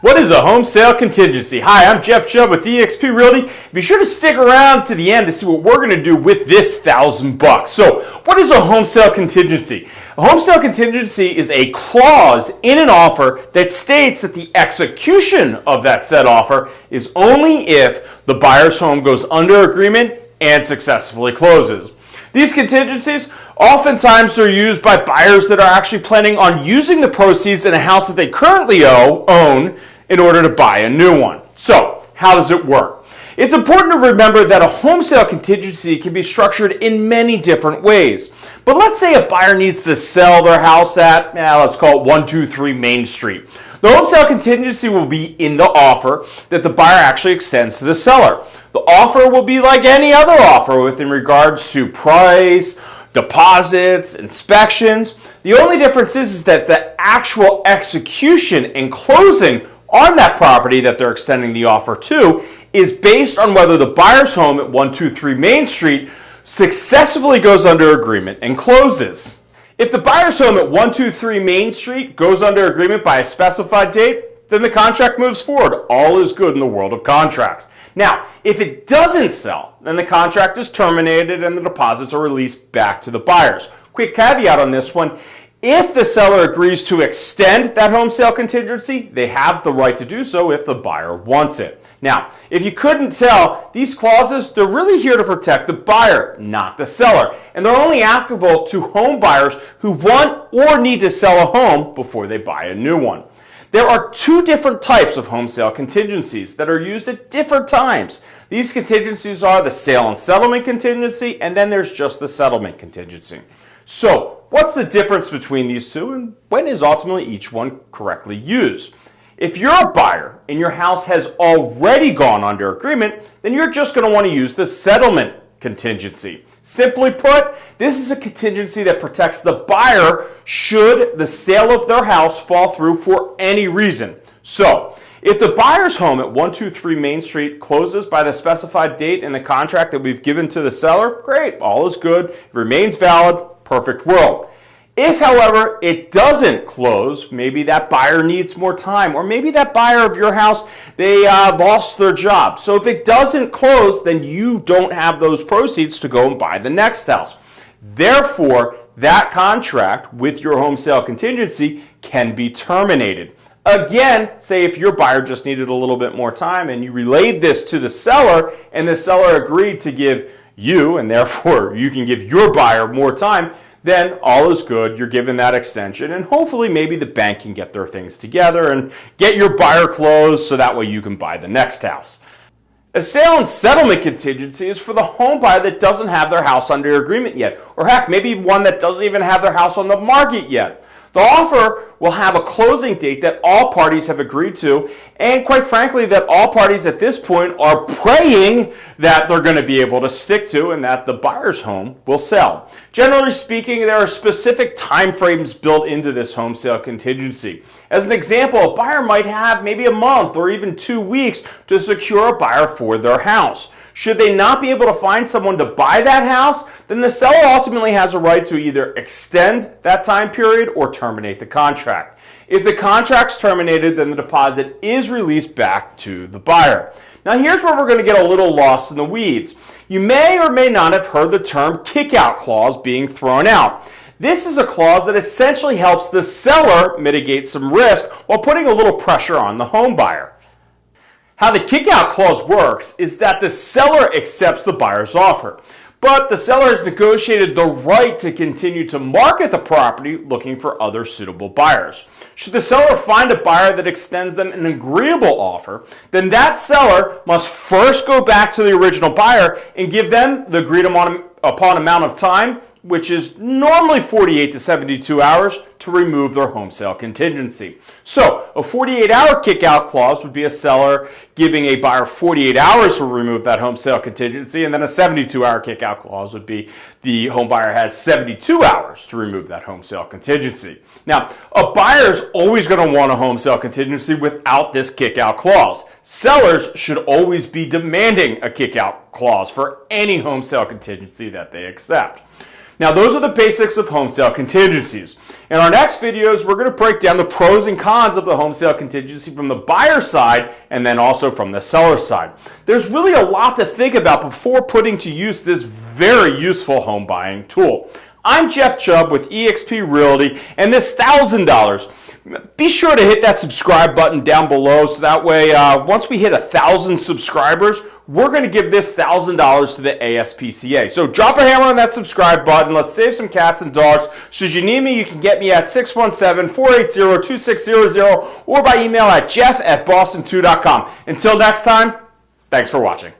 What is a home sale contingency? Hi, I'm Jeff Chubb with eXp Realty. Be sure to stick around to the end to see what we're going to do with this thousand bucks. So, what is a home sale contingency? A home sale contingency is a clause in an offer that states that the execution of that said offer is only if the buyer's home goes under agreement and successfully closes. These contingencies oftentimes are used by buyers that are actually planning on using the proceeds in a house that they currently own in order to buy a new one. So, how does it work? It's important to remember that a home sale contingency can be structured in many different ways. But let's say a buyer needs to sell their house at, eh, let's call it 123 Main Street. The home sale contingency will be in the offer that the buyer actually extends to the seller. The offer will be like any other offer within regards to price, deposits, inspections. The only difference is, is that the actual execution and closing on that property that they're extending the offer to is based on whether the buyer's home at 123 Main Street successfully goes under agreement and closes. If the buyer's home at 123 Main Street goes under agreement by a specified date, then the contract moves forward. All is good in the world of contracts. Now, if it doesn't sell, then the contract is terminated and the deposits are released back to the buyers. Quick caveat on this one if the seller agrees to extend that home sale contingency, they have the right to do so if the buyer wants it. Now, if you couldn't tell, these clauses, they're really here to protect the buyer, not the seller. And they're only applicable to home buyers who want or need to sell a home before they buy a new one. There are two different types of home sale contingencies that are used at different times. These contingencies are the sale and settlement contingency, and then there's just the settlement contingency. So, what's the difference between these two and when is ultimately each one correctly used? If you're a buyer and your house has already gone under agreement, then you're just going to want to use the settlement contingency. Simply put, this is a contingency that protects the buyer should the sale of their house fall through for any reason. So, if the buyer's home at 123 Main Street closes by the specified date in the contract that we've given to the seller, great, all is good, remains valid, perfect world. If, however, it doesn't close, maybe that buyer needs more time, or maybe that buyer of your house, they uh, lost their job. So if it doesn't close, then you don't have those proceeds to go and buy the next house. Therefore, that contract with your home sale contingency can be terminated. Again, say if your buyer just needed a little bit more time and you relayed this to the seller and the seller agreed to give you, and therefore you can give your buyer more time, then all is good. You're given that extension, and hopefully, maybe the bank can get their things together and get your buyer closed so that way you can buy the next house. A sale and settlement contingency is for the home buyer that doesn't have their house under agreement yet, or heck, maybe one that doesn't even have their house on the market yet. The offer will have a closing date that all parties have agreed to, and quite frankly, that all parties at this point are praying that they're going to be able to stick to and that the buyer's home will sell. Generally speaking, there are specific timeframes built into this home sale contingency. As an example, a buyer might have maybe a month or even two weeks to secure a buyer for their house. Should they not be able to find someone to buy that house, then the seller ultimately has a right to either extend that time period or terminate the contract. If the contract's terminated, then the deposit is released back to the buyer. Now here's where we're going to get a little lost in the weeds. You may or may not have heard the term kickout clause being thrown out. This is a clause that essentially helps the seller mitigate some risk while putting a little pressure on the home buyer. How the kickout clause works is that the seller accepts the buyer's offer, but the seller has negotiated the right to continue to market the property looking for other suitable buyers. Should the seller find a buyer that extends them an agreeable offer, then that seller must first go back to the original buyer and give them the agreed upon amount of time which is normally 48 to 72 hours to remove their home sale contingency. So a 48 hour kickout clause would be a seller giving a buyer 48 hours to remove that home sale contingency and then a 72 hour kickout clause would be the home buyer has 72 hours to remove that home sale contingency. Now a buyer is always going to want a home sale contingency without this kickout clause. Sellers should always be demanding a kickout clause for any home sale contingency that they accept. Now, those are the basics of home sale contingencies. In our next videos, we're going to break down the pros and cons of the home sale contingency from the buyer side and then also from the seller side. There's really a lot to think about before putting to use this very useful home buying tool. I'm Jeff Chubb with eXp Realty and this $1,000 be sure to hit that subscribe button down below so that way uh, once we hit a thousand subscribers we're going to give this thousand dollars to the ASPCA so drop a hammer on that subscribe button. Let's save some cats and dogs. Should you need me you can get me at 617-480-2600 or by email at jeff at boston2.com until next time thanks for watching